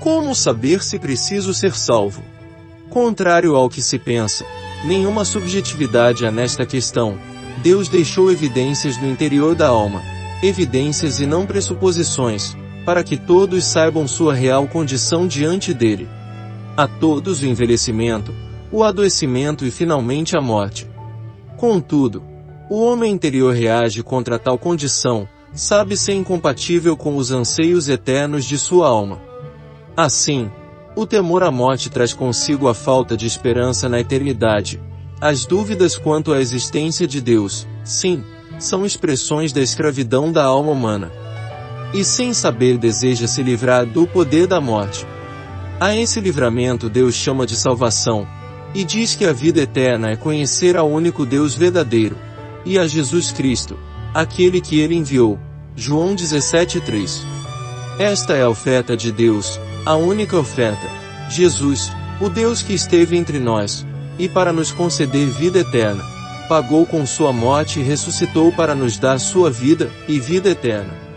Como saber se preciso ser salvo? Contrário ao que se pensa, nenhuma subjetividade há nesta questão. Deus deixou evidências no interior da alma, evidências e não pressuposições, para que todos saibam sua real condição diante dele. A todos o envelhecimento, o adoecimento e finalmente a morte. Contudo, o homem interior reage contra tal condição, sabe ser incompatível com os anseios eternos de sua alma. Assim, o temor à morte traz consigo a falta de esperança na eternidade. As dúvidas quanto à existência de Deus, sim, são expressões da escravidão da alma humana. E sem saber deseja se livrar do poder da morte. A esse livramento Deus chama de salvação, e diz que a vida eterna é conhecer ao único Deus verdadeiro, e a Jesus Cristo, aquele que ele enviou. João 17:3. Esta é a oferta de Deus, a única oferta. Jesus, o Deus que esteve entre nós, e para nos conceder vida eterna, pagou com sua morte e ressuscitou para nos dar sua vida e vida eterna.